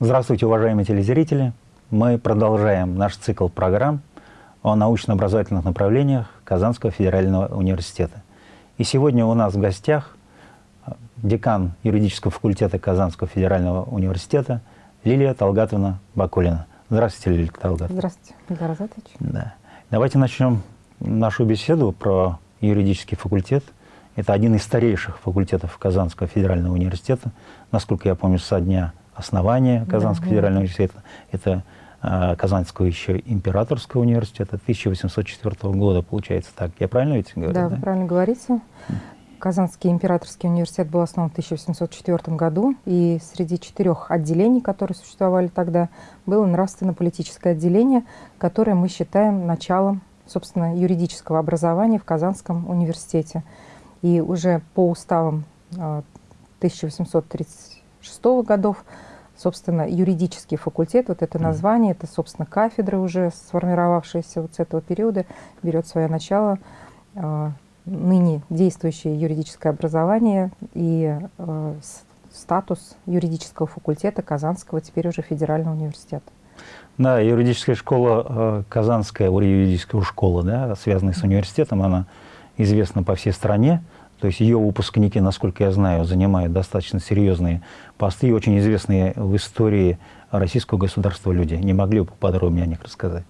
Здравствуйте, уважаемые телезрители! Мы продолжаем наш цикл программ о научно-образовательных направлениях Казанского федерального университета. И сегодня у нас в гостях декан юридического факультета Казанского федерального университета Лилия Талгатовна Бакулина. Здравствуйте, Лилия Талгатовна. Здравствуйте, Михаил Разатович. Да. Давайте начнем нашу беседу про юридический факультет. Это один из старейших факультетов Казанского федерального университета. Насколько я помню, со дня основания Казанского да, федерального университета. Это э, Казанского еще императорского университета 1804 года, получается так. Я правильно ведь говорю? Да, да? вы правильно говорите. Казанский императорский университет был основан в 1804 году, и среди четырех отделений, которые существовали тогда, было нравственно-политическое отделение, которое мы считаем началом, собственно, юридического образования в Казанском университете. И уже по уставам 1836 а, годов, собственно, юридический факультет, вот это название, это, собственно, кафедра уже сформировавшаяся вот с этого периода, берет свое начало а, ныне действующее юридическое образование и э, статус юридического факультета Казанского, теперь уже федерального университета. Да, юридическая школа, э, Казанская юридическая школа, да, связанная с университетом, она известна по всей стране. То есть ее выпускники, насколько я знаю, занимают достаточно серьезные посты и очень известные в истории российского государства люди. Не могли бы поподробнее о них рассказать?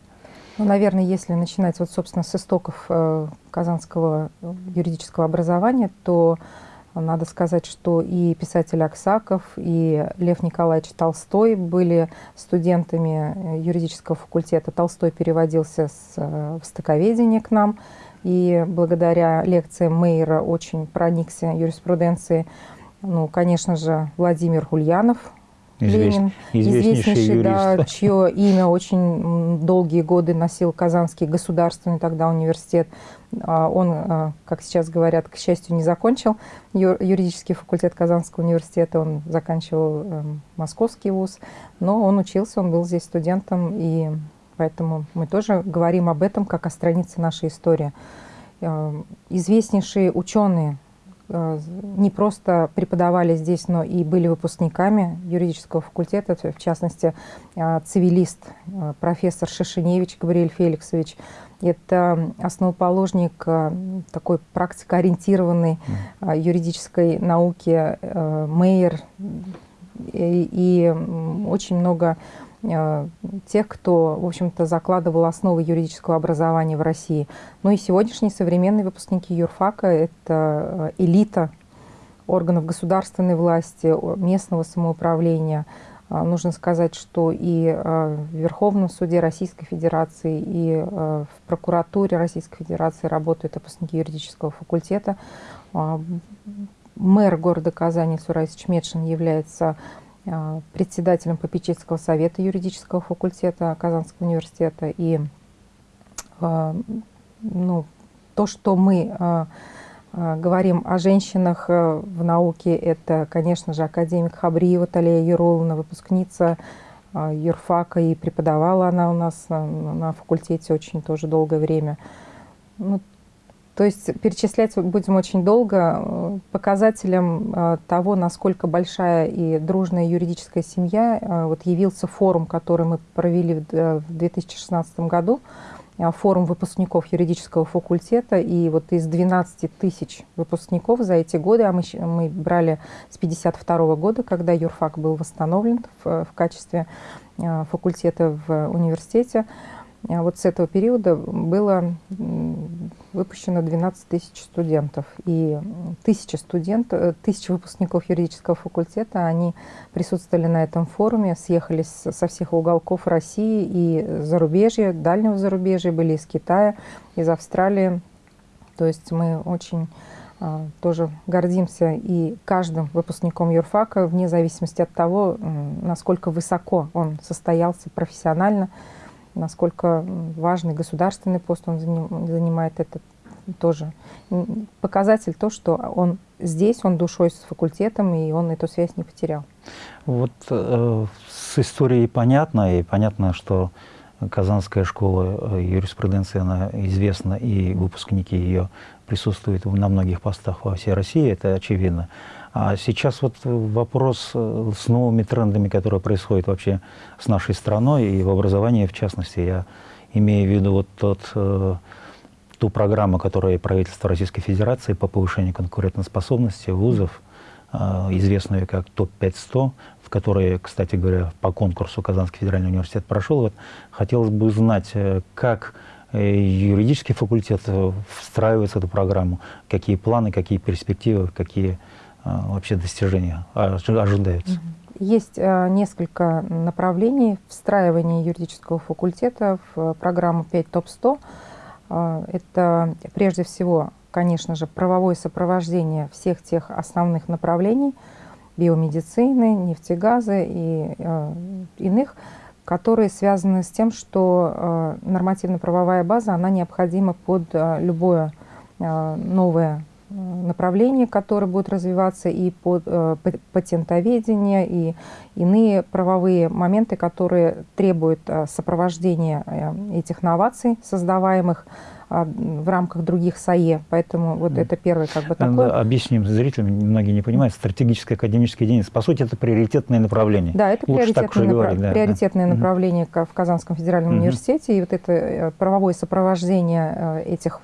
Ну, наверное, если начинать вот, собственно, с истоков э, казанского юридического образования, то надо сказать, что и писатель Аксаков, и Лев Николаевич Толстой были студентами э, юридического факультета. Толстой переводился с э, востоковедения к нам, и благодаря лекциям Мейера очень проникся юриспруденцией. Ну, конечно же, Владимир Ульянов, Ленин, известнейший, юрист. да, чье имя очень долгие годы носил Казанский государственный тогда университет. А, он, а, как сейчас говорят, к счастью, не закончил юридический факультет Казанского университета, он заканчивал эм, Московский вуз, но он учился, он был здесь студентом, и поэтому мы тоже говорим об этом как о странице нашей истории. Э, известнейшие ученые Э, не просто преподавали здесь, но и были выпускниками юридического факультета, в частности, э, цивилист, профессор Шишиневич Габриэль Феликсович. Это основоположник такой практикоориентированной юридической науки Мейер и очень много тех, кто, в общем-то, закладывал основы юридического образования в России. Ну и сегодняшние современные выпускники юрфака – это э, элита органов государственной власти, местного самоуправления. Э, нужно сказать, что и в Верховном суде Российской Федерации, и в прокуратуре Российской Федерации работают выпускники юридического факультета. Мэр города Казани Сурайс Чмедшин является председателем попечительского совета юридического факультета Казанского университета. И а, ну, то, что мы а, говорим о женщинах в науке, это, конечно же, академик Хабриева Талия Ярулловна, выпускница юрфака, и преподавала она у нас на, на факультете очень тоже долгое время. Ну, то есть перечислять будем очень долго. Э, показателем э, того, насколько большая и дружная юридическая семья, э, вот явился форум, который мы провели в 2016 году, форум выпускников юридического факультета, и вот из 12 тысяч выпускников за эти годы, а мы, мы брали с 52 года, когда юрфак был восстановлен в, в качестве факультета в университете, вот с этого периода было выпущено 12 тысяч студентов. И тысячи студентов, э, тысячи выпускников юридического факультета, они присутствовали на этом форуме, съехались со всех уголков России и зарубежья, дальнего зарубежья, были из Китая, из Австралии. То есть мы очень а, тоже гордимся и каждым выпускником юрфака, вне зависимости от того, насколько высоко он состоялся профессионально, насколько важный государственный пост он занимает, это тоже показатель то, что он здесь, он душой с факультетом, и он эту связь не потерял. Вот э, с историей понятно, и понятно, что Казанская школа э, юриспруденции, она известна, и выпускники ее присутствуют на многих постах во всей России, это очевидно. А сейчас вот вопрос э, с новыми трендами, которые происходят вообще с нашей страной и в образовании в частности. Я имею в виду вот тот, э, ту программу, которую правительство Российской Федерации по повышению конкурентоспособности вузов, э, известную как ТОП-500, в которой, кстати говоря, по конкурсу Казанский федеральный университет прошел. Вот, хотелось бы узнать, как юридический факультет встраивается в эту программу, какие планы, какие перспективы, какие вообще достижения ожидаются? Есть а, несколько направлений встраивания юридического факультета в программу 5 ТОП-100. А, это прежде всего, конечно же, правовое сопровождение всех тех основных направлений биомедицины, нефтегаза и иных, которые связаны с тем, что нормативно-правовая база, она необходима под любое новое направления, которые будут развиваться, и под, э, патентоведение, и иные правовые моменты, которые требуют э, сопровождения э, этих новаций, создаваемых а, в рамках других САЕ. Поэтому вот это первый как бы такой... Объясним зрителям, многие не понимают, стратегическая академическая единица. По сути, это приоритетное направление. Да, это приоритетное, направ... говорить, да, приоритетное да. направление в Казанском федеральном угу. университете. И вот это правовое сопровождение этих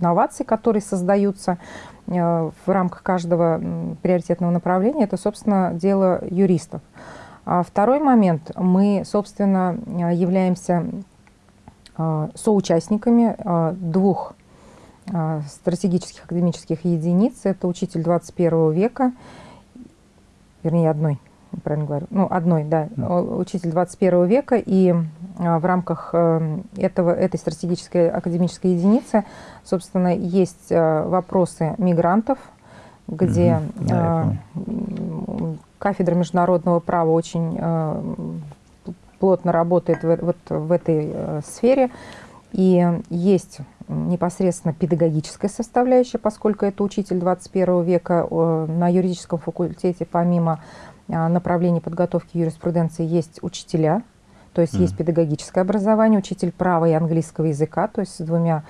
новаций, которые создаются э, в рамках каждого приоритетного направления, это, собственно, дело юристов. А второй момент. Мы, собственно, являемся э, соучастниками двух стратегических академических единиц. Это учитель 21 века, вернее, одной правильно говорю, ну, одной, да, учитель 21 века, и а, в рамках э, этого, этой стратегической академической единицы, собственно, есть э, вопросы мигрантов, где mm да, кафедра международного права очень плотно работает в, вот в этой сфере, и есть непосредственно педагогическая составляющая, поскольку это учитель 21 века на юридическом факультете, помимо направлений подготовки юриспруденции есть учителя, то есть mm. есть педагогическое образование, учитель права и английского языка, то есть с двумя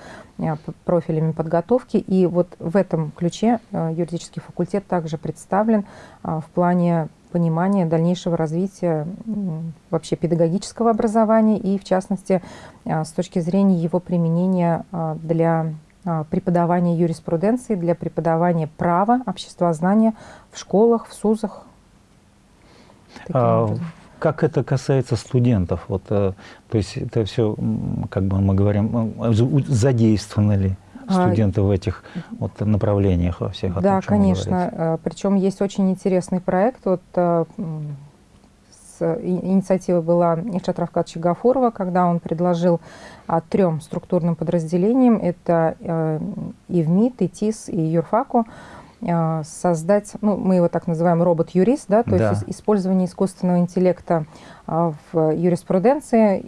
профилями подготовки. И вот в этом ключе а, юридический факультет также представлен в плане понимания дальнейшего развития вообще педагогического образования и, в частности, с точки зрения его применения для преподавания юриспруденции, для преподавания права, обществознания в школах, в СУЗах, а, как это касается студентов? Вот, э, то есть это все, как бы мы говорим, э, задействованы ли а, студенты в этих вот, направлениях во всех? Да, том, конечно. Э, Причем есть очень интересный проект. Вот, инициатива была Ильшат Равкадовича Гафурова, когда он предложил а, трем структурным подразделениям, это э, и ВМИТ, и ТИС, и Юрфаку, создать, ну, мы его так называем робот-юрист, да, то да. есть использование искусственного интеллекта а, в юриспруденции,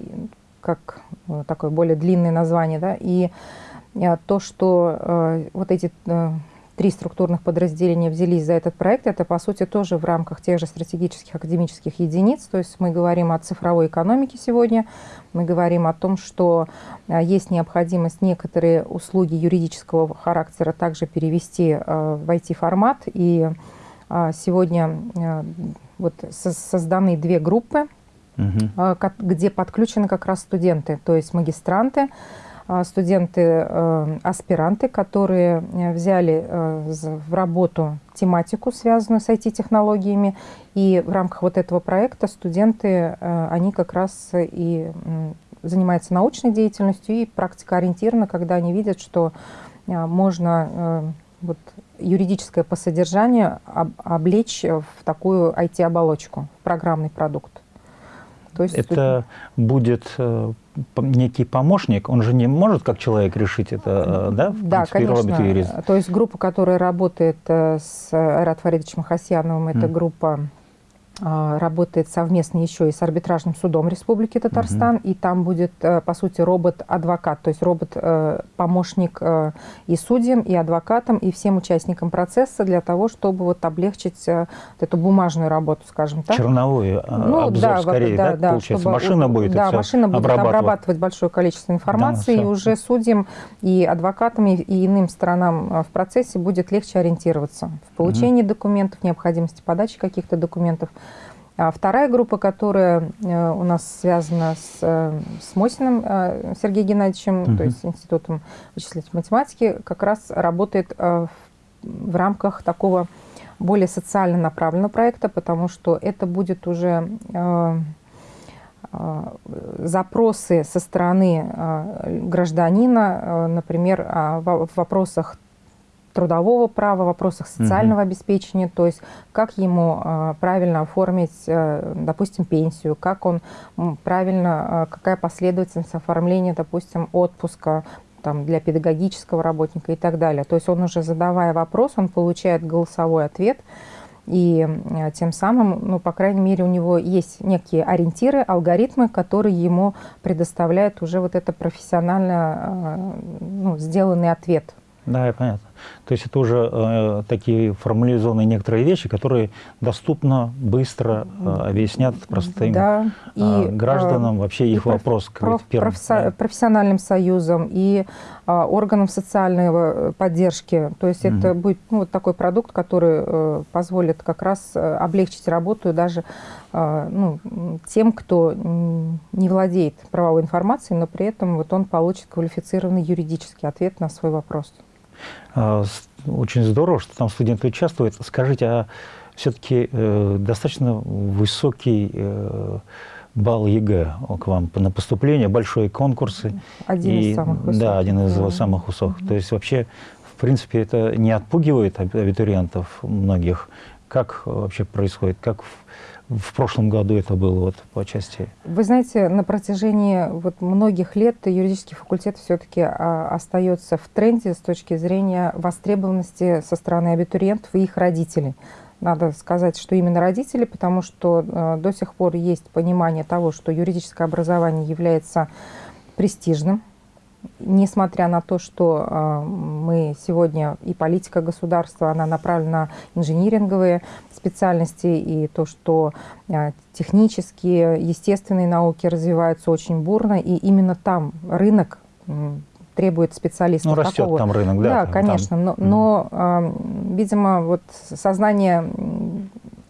как э, такое более длинное название, да, и а, то, что вот эти э, три структурных подразделения взялись за этот проект, это, по сути, тоже в рамках тех же стратегических академических единиц. То есть мы говорим о цифровой экономике сегодня, мы говорим о том, что а, есть необходимость некоторые услуги юридического характера также перевести а, в IT-формат. И а, сегодня вот созданы две группы, угу. где подключены как раз студенты, то есть магистранты, студенты-аспиранты, э, которые э, взяли э, в работу тематику, связанную с IT-технологиями. И в рамках вот этого проекта студенты, они как раз и занимаются научной деятельностью и практикоориентированно, когда они видят, что можно вот, юридическое по содержанию облечь в такую IT-оболочку, в программный продукт. То есть это будет э, некий помощник, он же не может как человек решить это, э, да? В да, принципе, конечно. Юрист. То есть группа, которая работает э, с Айрат Фаридовичем Хасьяновым, это mm. группа работает совместно еще и с арбитражным судом Республики Татарстан, угу. и там будет, э, по сути, робот-адвокат, то есть робот-помощник э, и судьям, и адвокатам, и всем участникам процесса для того, чтобы вот облегчить э, эту бумажную работу, скажем так. Черновую а, ну, обзор да, скорее, да, да, получается? Чтобы, машина будет Да, машина будет обрабатывать. обрабатывать большое количество информации, да, и уже судьям, и адвокатам, и, и иным сторонам в процессе будет легче ориентироваться в получении угу. документов, необходимости подачи каких-то документов. А вторая группа, которая э, у нас связана с, э, с Мосиным э, Сергеем Геннадьевичем, угу. то есть Институтом вычислительной математики, как раз работает в, в рамках такого более социально направленного проекта, потому что это будет уже запросы со стороны гражданина, например, в вопросах трудового права, вопросах социального угу. обеспечения, то есть как ему э, правильно оформить, э, допустим, пенсию, как он правильно, э, какая последовательность оформления, допустим, отпуска там, для педагогического работника и так далее. То есть он уже задавая вопрос, он получает голосовой ответ, и тем самым, ну, по крайней мере, у него есть некие ориентиры, алгоритмы, которые ему предоставляют уже вот это профессионально ну, сделанный ответ да, понятно. То есть это уже э, такие формализованные некоторые вещи, которые доступно, быстро э, объяснят простым да, э, и, гражданам вообще их проф, вопрос к проф, первым, да. профессиональным союзам и э, органам социальной э, поддержки. То есть угу. это будет ну, вот такой продукт, который э, позволит как раз э, облегчить работу даже э, ну, тем, кто не владеет правовой информацией, но при этом вот он получит квалифицированный юридический ответ на свой вопрос. А, очень здорово, что там студенты участвуют. Скажите, а все-таки э, достаточно высокий э, балл ЕГЭ к вам на поступление, большие конкурсы. Один и, из самых высоких. Да, один из да. самых высоких. -hmm. То есть вообще, в принципе, это не отпугивает абитуриентов многих. Как вообще происходит? Как в прошлом году это было вот по части? Вы знаете, на протяжении вот многих лет юридический факультет все-таки а, остается в тренде с точки зрения востребованности со стороны абитуриентов и их родителей. Надо сказать, что именно родители, потому что э, до сих пор есть понимание того, что юридическое образование является престижным, несмотря на то, что э, мы сегодня и политика государства, она направлена на инжиниринговые специальности, и то, что э, технические, естественные науки развиваются очень бурно, и именно там рынок требует специалистов. Ну, растет такого. там рынок, да? Да, конечно, там. но, но э, видимо, вот сознание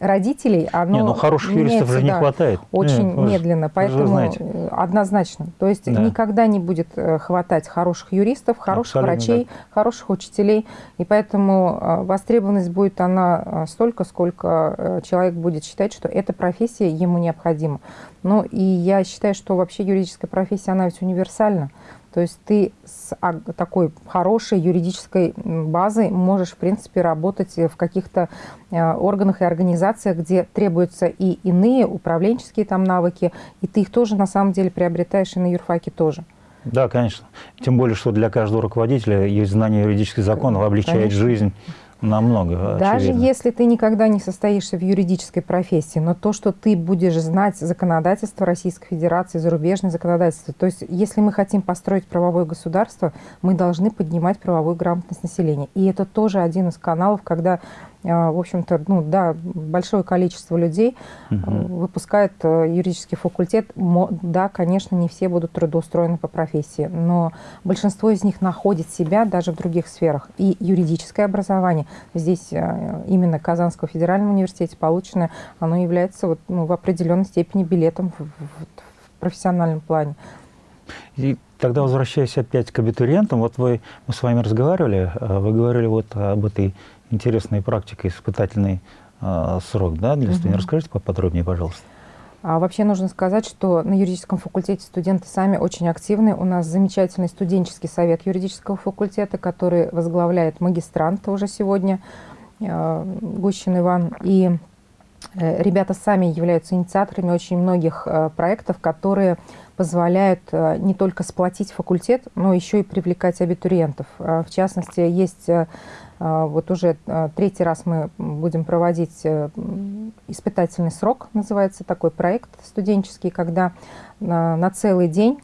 родителей, оно не, ну хороших юристов же не хватает. Очень Нет, медленно, поэтому однозначно. То есть да. никогда не будет э, хватать хороших юристов, хороших Абсолютно, врачей, да. хороших учителей, и поэтому э, востребованность будет она э, столько, сколько человек будет считать, что эта профессия ему необходима. Ну и я считаю, что вообще юридическая профессия, она ведь универсальна. То есть ты с такой хорошей юридической базой можешь, в принципе, работать в каких-то э, органах и организациях, где требуются и иные управленческие там навыки, и ты их тоже на самом деле приобретаешь и на юрфаке тоже. Да, конечно. Тем более, что для каждого руководителя есть знание юридических законов, облегчает конечно. жизнь Намного, Даже очевидно. если ты никогда не состоишься в юридической профессии, но то, что ты будешь знать законодательство Российской Федерации, зарубежное законодательство, то есть если мы хотим построить правовое государство, мы должны поднимать правовую грамотность населения. И это тоже один из каналов, когда в общем-то, ну да, большое количество людей угу. выпускает э, юридический факультет. Да, конечно, не все будут трудоустроены по профессии, но большинство из них находит себя даже в других сферах. И юридическое образование здесь э, именно Казанского федерального университета полученное, оно является вот, ну, в определенной степени билетом в, в, в профессиональном плане. И тогда возвращаясь опять к абитуриентам, вот вы, мы с вами разговаривали, вы говорили вот об этой интересная практика, испытательный э, срок да, для студентов. Угу. Расскажите поподробнее, пожалуйста. А вообще нужно сказать, что на юридическом факультете студенты сами очень активны. У нас замечательный студенческий совет юридического факультета, который возглавляет магистрант уже сегодня, э, Гущин Иван. И э, ребята сами являются инициаторами очень многих э, проектов, которые позволяют не только сплотить факультет, но еще и привлекать абитуриентов. В частности, есть вот уже третий раз мы будем проводить испытательный срок, называется такой проект студенческий, когда на целый день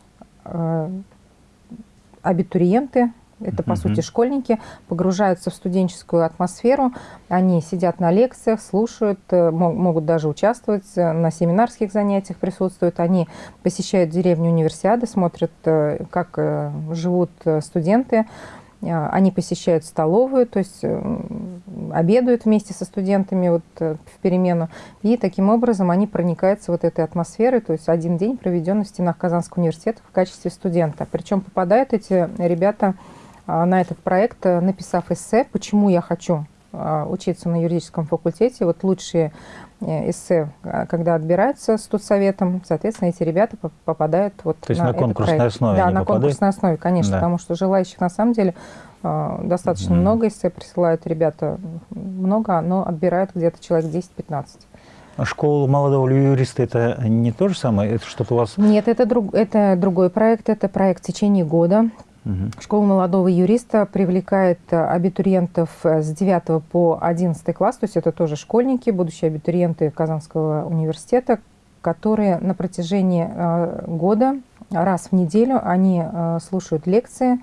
абитуриенты это, по сути, школьники, погружаются в студенческую атмосферу, они сидят на лекциях, слушают, э, могут даже участвовать, э, на семинарских занятиях присутствуют, они посещают деревню универсиады, смотрят, э, как живут студенты, они посещают столовую, то есть обедают вместе со студентами вот в перемену. И таким образом они проникаются вот этой атмосферой, то есть один день проведен в стенах Казанского университета в качестве студента. Причем попадают эти ребята на этот проект, э, написав эссе, почему я хочу а, учиться на юридическом факультете. Вот лучшие э, эссе, а, когда отбираются студсоветом, соответственно, эти ребята попадают вот То есть на, на конкурсной проект. основе Да, на попадают? конкурсной основе, конечно, да. потому что желающих на самом деле достаточно mm. много эссе присылают ребята, много, но отбирают где-то человек 10-15. Школа молодого юриста – это не то же самое? Это что-то у вас… Нет, это, друг, это другой проект. Это проект в течение года. Школа молодого юриста привлекает э, абитуриентов э, с 9 по 11 класс, то есть это тоже школьники, будущие абитуриенты Казанского университета, которые на протяжении э, года раз в неделю они слушают лекции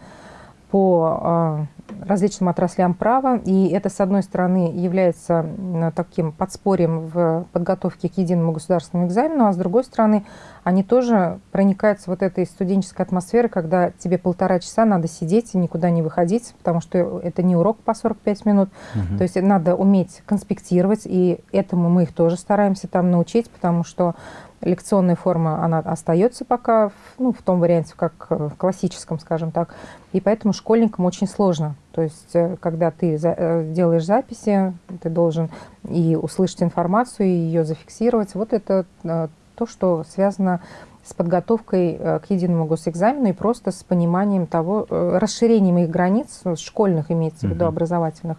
по различным отраслям права, и это, с одной стороны, является таким подспорьем в подготовке к единому государственному экзамену, а с другой стороны, они тоже проникаются вот этой студенческой атмосферой, когда тебе полтора часа надо сидеть и никуда не выходить, потому что это не урок по 45 минут, угу. то есть надо уметь конспектировать, и этому мы их тоже стараемся там научить, потому что лекционная форма, она остается пока ну, в том варианте, как в классическом, скажем так. И поэтому школьникам очень сложно. То есть, э, когда ты э, делаешь записи, ты должен и услышать информацию, и ее зафиксировать. Вот это э, то, что связано с подготовкой к единому госэкзамену и просто с пониманием того, расширением их границ, школьных имеется в виду, образовательных,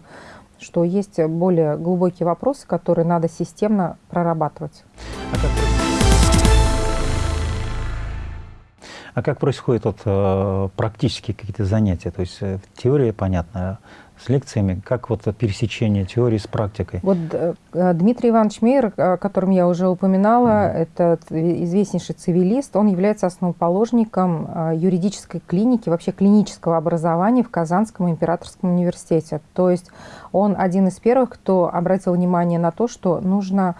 что есть более глубокие вопросы, которые надо системно прорабатывать. А как А как происходят вот, э, практические какие-то занятия? То есть э, теория, понятно, с лекциями, как вот пересечение теории с практикой? Вот э, Дмитрий Иванович Мейер, о котором я уже упоминала, mm. это известнейший цивилист, он является основоположником юридической клиники, вообще клинического образования в Казанском императорском университете. То есть он один из первых, кто обратил внимание на то, что нужно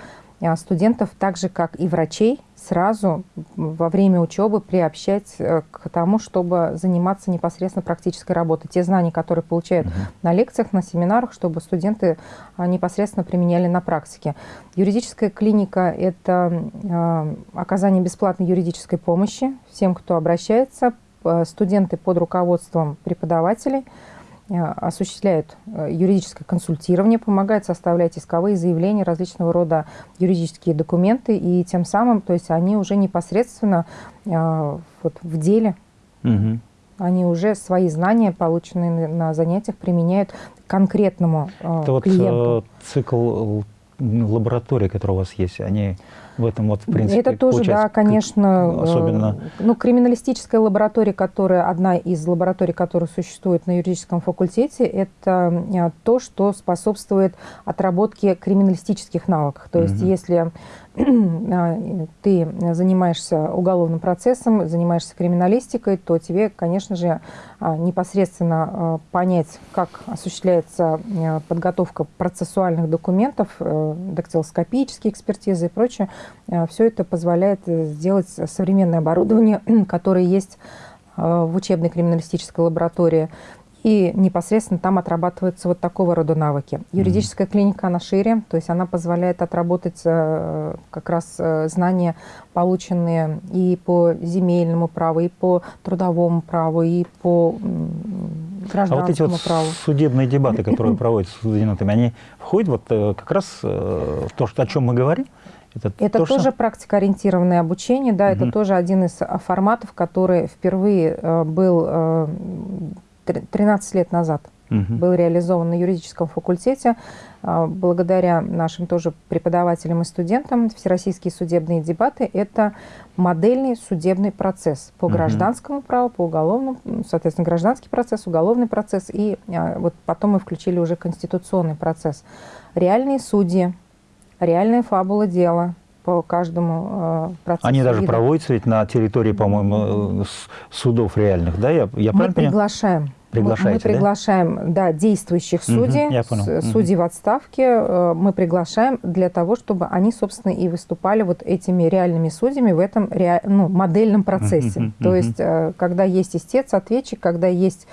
студентов, так же как и врачей, сразу во время учебы приобщать э, к тому, чтобы заниматься непосредственно практической работой. Те знания, которые получают угу. на лекциях, на семинарах, чтобы студенты а, непосредственно применяли на практике. Юридическая клиника – это э, оказание бесплатной юридической помощи всем, кто обращается. Студенты под руководством преподавателей – Э, осуществляют э, юридическое консультирование, помогают составлять исковые заявления, различного рода юридические документы, и тем самым, то есть они уже непосредственно э, вот, в деле, угу. они уже свои знания, полученные на занятиях, применяют конкретному Это клиенту. вот цикл лаборатории, которые у вас есть, они в этом вот, в принципе, Это тоже, да, конечно. Э, особенно... Ну, криминалистическая лаборатория, которая, одна из лабораторий, которая существует на юридическом факультете, это э, то, что способствует отработке криминалистических навыков. То есть, если ты занимаешься уголовным процессом, занимаешься криминалистикой, то тебе, конечно же, непосредственно понять, как осуществляется подготовка процессуальных документов, дактилоскопические экспертизы и прочее, Э, Все это позволяет э, сделать современное оборудование, которое есть э, в учебной криминалистической лаборатории. И непосредственно там отрабатываются вот такого рода навыки. Юридическая mm -hmm. клиника, она шире, то есть она позволяет отработать как раз знания, полученные и по земельному праву, и по трудовому праву, и по гражданскому а вот эти вот праву. судебные дебаты, которые проводятся с студентами, они входят вот как раз в то, о чем мы говорим? Это, это то, тоже что... практикоориентированное обучение, да, угу. это тоже один из форматов, который впервые э, был 13 э, лет назад угу. был реализован на юридическом факультете. А, благодаря нашим тоже преподавателям и студентам Всероссийские судебные дебаты – это модельный судебный процесс по угу. гражданскому праву, по уголовному, соответственно, гражданский процесс, уголовный процесс, и а, вот потом мы включили уже конституционный процесс. Реальные судьи, реальная фабула дела – по каждому э, процессу. Они даже вида. проводятся ведь на территории, по-моему, э, судов реальных, да? Я, я Мы приглашаем Приглашаете, мы приглашаем, да, да действующих судей, угу, судей угу. в отставке. Э, мы приглашаем для того, чтобы они, собственно, и выступали вот этими реальными судьями в этом ре... ну, модельном процессе. Угу, То угу. есть, э, когда есть истец, ответчик, когда есть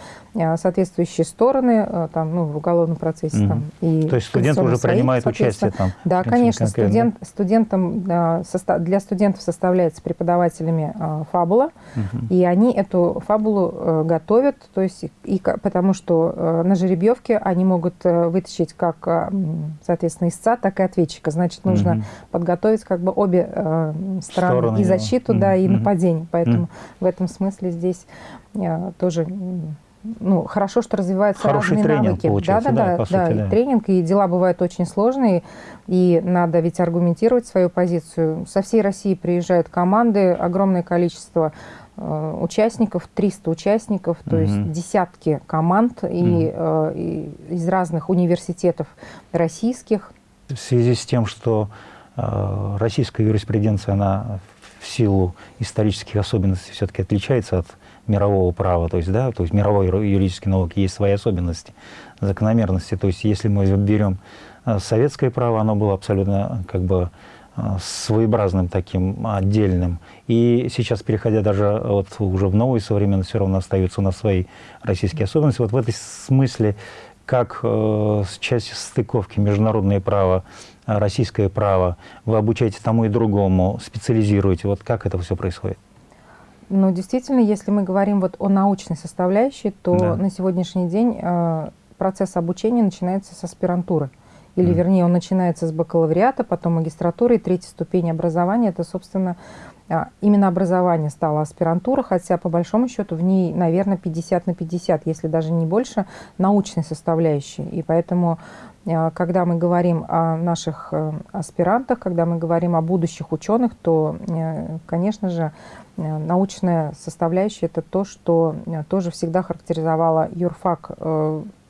соответствующие стороны, там, ну, в уголовном процессе. Угу. Там, и То есть студент уже принимает участие там? Да, конечно. Студент, студентам, для студентов составляется преподавателями фабула, угу. и они эту фабулу готовят, то есть и, потому что э, на жеребьевке они могут э, вытащить как, э, соответственно, истца, так и ответчика. Значит, нужно угу. подготовить как бы обе э, стороны, Стороны и защиту, его. да, и нападение. Поэтому в этом смысле здесь э, тоже ну, хорошо, что развиваются Хороший разные тренинг, навыки. Да, да, да, да, сути, да. И тренинг, и дела бывают очень сложные, и надо ведь аргументировать свою позицию. Со всей России приезжают команды, огромное количество Э, участников, 300 участников, то угу. есть десятки команд угу. и, э, и из разных университетов российских. В связи с тем, что э, российская юриспруденция, она в силу исторических особенностей все-таки отличается от мирового права, то есть, да, то есть мировой юридической науки есть свои особенности, закономерности. То есть если мы берем э, советское право, оно было абсолютно как бы Э, своеобразным таким отдельным. И сейчас, переходя даже вот уже в новую современность, все равно остаются у нас свои российские особенности. Вот в этой смысле, как э, часть стыковки международное право, российское право, вы обучаете тому и другому, специализируете, вот как это все происходит? Ну, действительно, если мы говорим вот о научной составляющей, то да. на сегодняшний день э, процесс обучения начинается с аспирантуры или, вернее, он начинается с бакалавриата, потом магистратуры, и третья ступень образования, это, собственно, именно образование стало аспирантура, хотя, по большому счету, в ней, наверное, 50 на 50, если даже не больше, научной составляющей. И поэтому, а, когда мы говорим о наших э, аспирантах, когда мы говорим о будущих ученых, то, э, конечно же, э, научная составляющая – это то, что тоже всегда характеризовало юрфак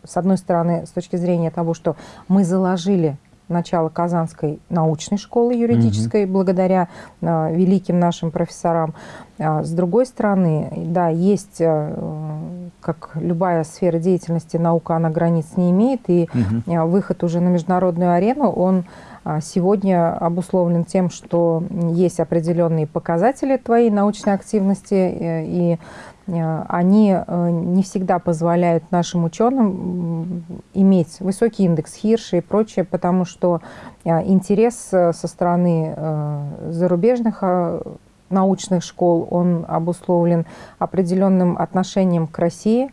с одной стороны, с точки зрения того, что мы заложили начало Казанской научной школы юридической угу. благодаря а, великим нашим профессорам. А, с другой стороны, да, есть, а, как любая сфера деятельности, наука, она границ не имеет, и угу. а, выход уже на международную арену, он а, сегодня обусловлен тем, что есть определенные показатели твоей научной активности, э, и Э, они э, не всегда позволяют нашим ученым иметь высокий индекс Хирша и прочее, потому что э, интерес со стороны зарубежных научных школ, он обусловлен определенным отношением к России,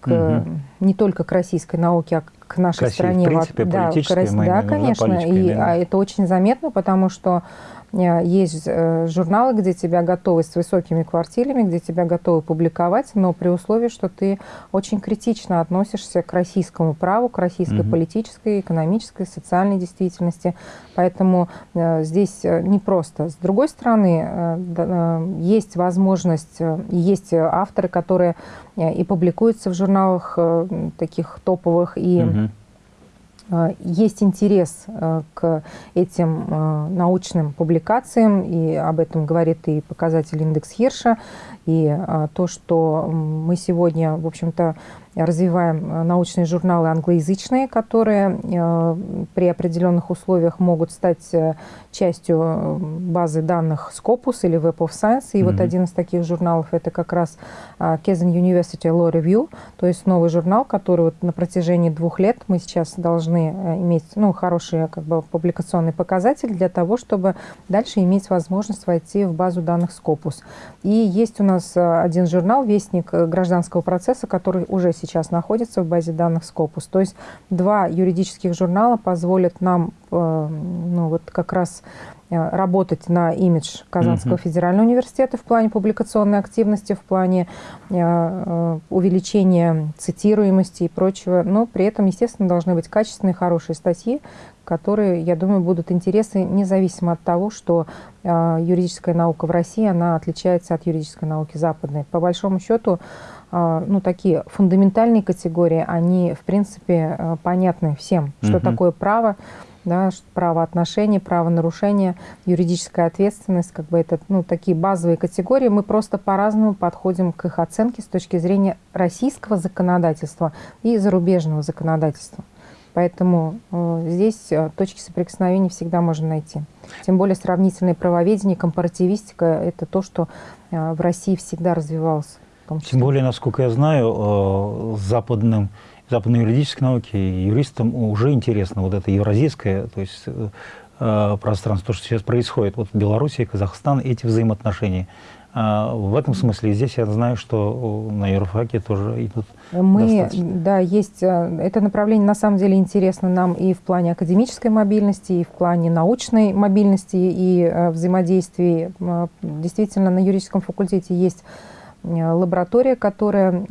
к, угу. не только к российской науке, а к нашей к России, стране. В принципе, да, к, да, конечно. И а это очень заметно, потому что Э, есть э, журналы, где тебя готовы с высокими квартирами, где тебя готовы публиковать, но при условии, что ты очень критично относишься к российскому праву, к российской угу. политической, экономической, социальной действительности. Поэтому э, здесь непросто. С другой стороны, есть возможность, есть авторы, которые и публикуются в журналах таких топовых, и угу Э, есть интерес э, к этим э, научным публикациям, и об этом говорит и показатель индекс Хирша, и то, что мы сегодня, в общем-то, развиваем э, научные журналы англоязычные, которые э, при определенных условиях могут стать э, частью базы данных Scopus или Web of Science. И mm-hmm. вот один из таких журналов это как раз Kesin University Law Review, то есть новый журнал, который вот на протяжении двух лет мы сейчас должны иметь ну, хороший как бы, публикационный показатель для того, чтобы дальше иметь возможность войти в базу данных Scopus. И есть у нас один журнал, Вестник гражданского процесса, который уже сейчас находится в базе данных Scopus. То есть два юридических журнала позволят нам э, ну, вот как раз Э, работать на имидж Казанского uh-huh. федерального университета в плане публикационной активности, в плане э, э, увеличения цитируемости и прочего. Но при этом, естественно, должны быть качественные, хорошие статьи, которые, я думаю, будут интересны независимо от того, что э, юридическая наука в России, она отличается от юридической науки западной. По большому счету, э, ну, такие фундаментальные категории, они, в принципе, э, понятны всем, что uh-huh. такое право, да, правоотношения, правонарушения, юридическая ответственность, как бы это ну, такие базовые категории. Мы просто по-разному подходим к их оценке с точки зрения российского законодательства и зарубежного законодательства. Поэтому э, здесь э, точки соприкосновения всегда можно найти. Тем более сравнительное правоведение, компаративистика – это то, что э, в России всегда развивалось. Тем более, насколько я знаю, э, западным западной юридической науки юристам уже интересно вот это евразийское, то есть э, э, пространство, то, что сейчас происходит. Вот Белоруссия и Казахстан, эти взаимоотношения. А в этом смысле здесь я знаю, что на юрфаке тоже идут Мы, достаточно. да, есть, э, это направление на самом деле интересно нам и в плане академической мобильности, и в плане научной мобильности и взаимодействия. Действительно, на юридическом факультете есть лаборатория, которая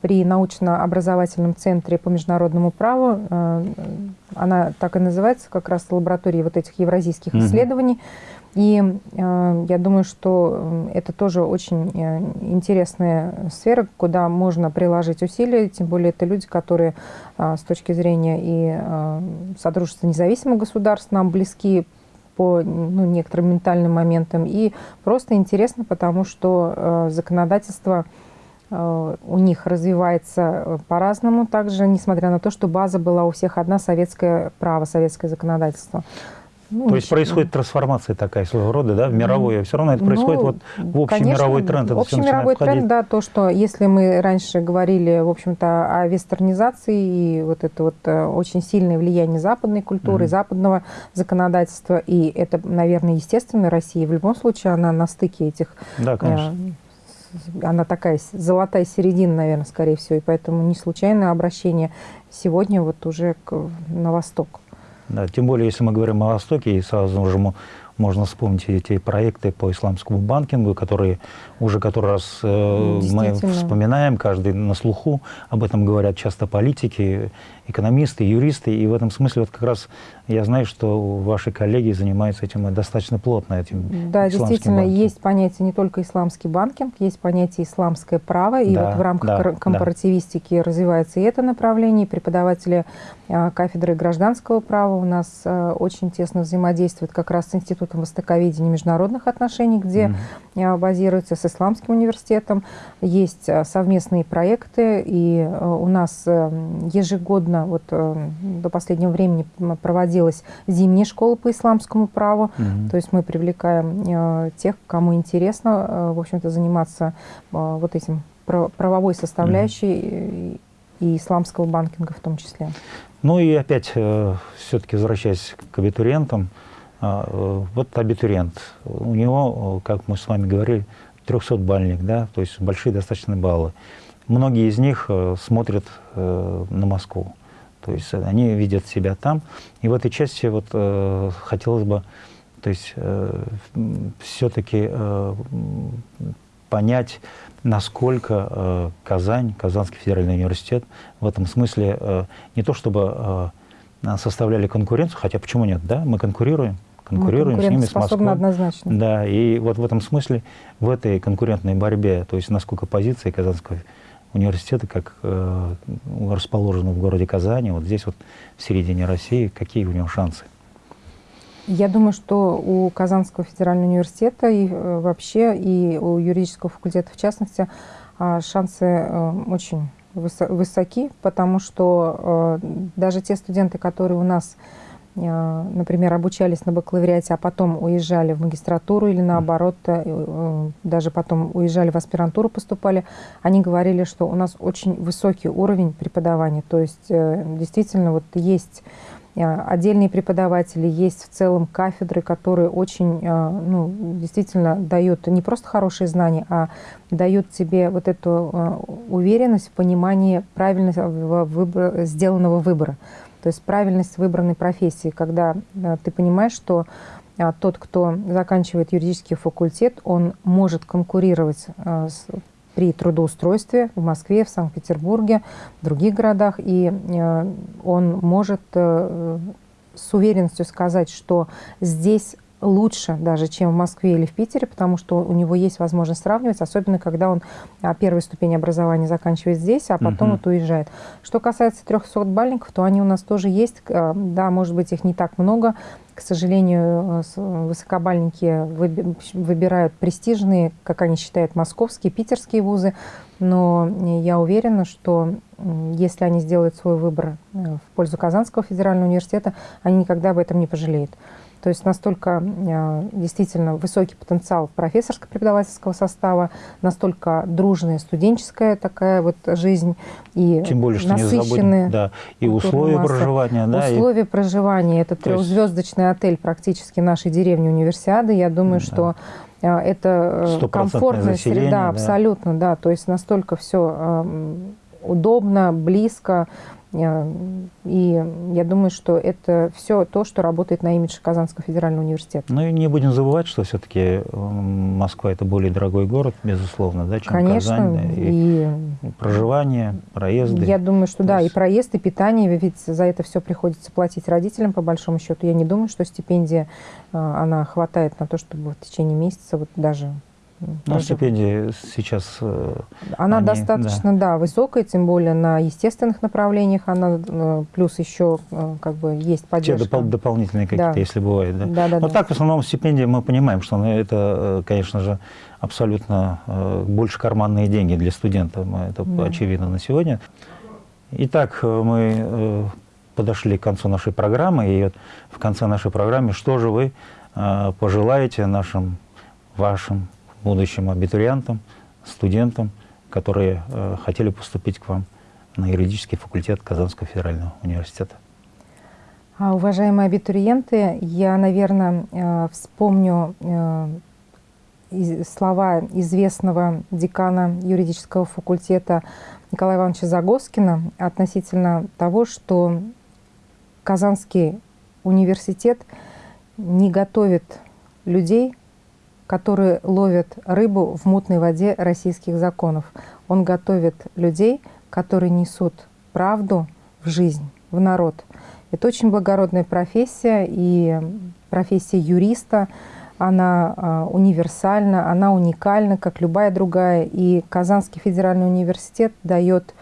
при научно-образовательном центре по международному праву. Э, она так и называется, как раз лаборатория вот этих евразийских mm-hmm. исследований. И э, я думаю, что это тоже очень э, интересная сфера, куда можно приложить усилия, тем более это люди, которые с точки зрения и Содружества независимых государств нам близки по ну, некоторым ментальным моментам. И просто интересно, потому что законодательство Э, у них развивается э, по-разному также, несмотря на то, что база была у всех одна советское право, советское законодательство. Ну, То есть происходит трансформация такая своего рода, да, в мировой, а все равно это ну, происходит вот в общий конечно, мировой тренд. Это общий мировой тренд, да, то, что если мы раньше говорили, в общем-то, о вестернизации и вот это вот э, очень сильное влияние западной культуры, mm-hmm. западного законодательства, и это, наверное, естественно, Россия в любом случае, она на стыке этих да, конечно она такая золотая середина, наверное, скорее всего, и поэтому не случайное обращение сегодня вот уже к, на восток. Да, тем более, если мы говорим о Востоке, и сразу же можно вспомнить эти проекты по исламскому банкингу, которые уже который раз э, мы вспоминаем, каждый на слуху, об этом говорят часто политики, экономисты, юристы, и в этом смысле вот как раз я знаю, что ваши коллеги занимаются этим достаточно плотно, этим Да, действительно, банкингом. есть понятие не только исламский банкинг, есть понятие исламское право, и да, вот в рамках да, корпоративистики да. развивается и это направление, и преподаватели а, кафедры гражданского права у нас а, очень тесно взаимодействуют как раз с Институтом востоковедения и международных отношений, где mm-hmm. базируется с Исламским университетом, есть совместные проекты, и у нас ежегодно, вот до последнего времени проводилась зимняя школа по исламскому праву, mm-hmm. то есть мы привлекаем тех, кому интересно, в общем-то, заниматься вот этим правовой составляющей mm-hmm. и исламского банкинга в том числе. Ну и опять, э, все-таки возвращаясь к абитуриентам, э, вот абитуриент, у него, как мы с вами говорили, 300-бальник, да, то есть большие достаточно баллы. Многие из них э, смотрят э, на Москву, то есть они видят себя там. И в этой части вот э, хотелось бы, то есть все-таки понять, насколько Казань, Казанский федеральный университет в этом смысле не то чтобы составляли конкуренцию, хотя почему нет, да, мы конкурируем, конкурируем с ними, с Москвой. однозначно. Да, и вот в этом смысле, в этой конкурентной борьбе, то есть насколько позиции Казанского университета, как э, расположена в городе Казани, вот здесь вот в середине России, какие у него шансы? Я думаю, что у Казанского федерального университета и э, вообще, и у юридического факультета в частности, э, шансы э, очень высоки, потому что даже те студенты, которые у нас, например, обучались на бакалавриате, а потом уезжали в магистратуру или наоборот, даже потом уезжали в аспирантуру, поступали, они говорили, что у нас очень высокий уровень преподавания. То есть действительно вот есть Э, отдельные преподаватели, есть в целом кафедры, которые очень, э, ну, действительно дают не просто хорошие знания, а дают тебе вот эту э, уверенность в понимании правильного выбора, сделанного выбора. То есть правильность выбранной профессии, когда ты понимаешь, что а, тот, кто заканчивает юридический факультет, он может конкурировать а, с, при трудоустройстве в Москве, в Санкт-Петербурге, в других городах, и а, он может с уверенностью сказать, что здесь лучше даже, чем в Москве или в Питере, потому что у него есть возможность сравнивать, особенно когда он а, первую ступень образования заканчивает здесь, а потом угу. вот уезжает. Что касается 300 бальников, то они у нас тоже есть. А, да, может быть, их не так много. К сожалению, высокобальники выбирают престижные, как они считают, московские, питерские вузы. Но я уверена, что если они сделают свой выбор э, в пользу Казанского федерального университета, они никогда об этом не пожалеют. То есть настолько э, действительно высокий потенциал профессорско-преподавательского состава, настолько дружная студенческая такая вот жизнь и Тем более, что насыщенные не да, и условия массы. проживания. Да, условия и... проживания. Это трехзвездочный есть... отель практически нашей деревни Универсиады. Я думаю, да. что э, это э, комфортная среда, да. абсолютно, да. То есть настолько все удобно, близко, и я думаю, что это все то, что работает на имидж Казанского федерального университета. Ну и не будем забывать, что все-таки Москва – это более дорогой город, безусловно, да, чем Конечно, Казань. И, и проживание, проезды. Я думаю, что да, есть... и проезд, и питание, ведь за это все приходится платить родителям, по большому счету. Я не думаю, что стипендия, э, она хватает на то, чтобы в течение месяца вот даже ну, стипендии сейчас... Э, она они, достаточно, да. да, высокая, тем более на естественных направлениях. Она э, плюс еще э, как бы есть поддержка. Те допол дополнительные какие-то, да. если бывает, да? Да, да, Но да. так, в основном, стипендии мы понимаем, что это, конечно же, абсолютно больше карманные деньги для студента. Это да. очевидно на сегодня. Итак, мы подошли к концу нашей программы. И вот в конце нашей программы, что же вы пожелаете нашим, вашим будущим абитуриентам, студентам, которые э, хотели поступить к вам на юридический факультет Казанского федерального университета. А, уважаемые абитуриенты, я, наверное, э, вспомню э, слова известного декана юридического факультета Николая Ивановича Загоскина относительно того, что Казанский университет не готовит людей которые ловят рыбу в мутной воде российских законов. Он готовит людей, которые несут правду в жизнь, в народ. Это очень благородная профессия, и профессия юриста, она а, универсальна, она уникальна, как любая другая. И Казанский федеральный университет дает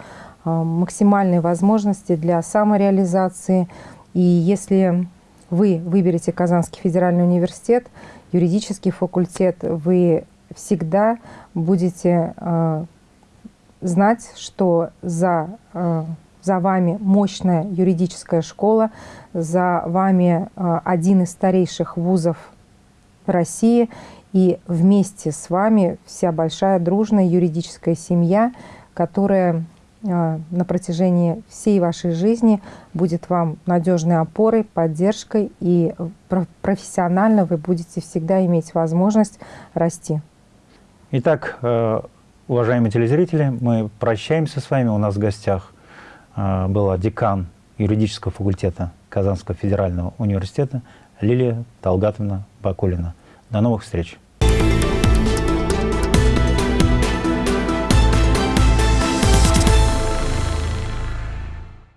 а, максимальные возможности для самореализации. И если вы выберете Казанский федеральный университет, юридический факультет, вы всегда будете э, знать, что за, э, за вами мощная юридическая школа, за вами э, один из старейших вузов России, и вместе с вами вся большая дружная юридическая семья, которая на протяжении всей вашей жизни будет вам надежной опорой, поддержкой, и профессионально вы будете всегда иметь возможность расти. Итак, э, уважаемые телезрители, мы прощаемся с вами. У нас в гостях э, была декан юридического факультета Казанского федерального университета Лилия Талгатовна Бакулина. До новых встреч!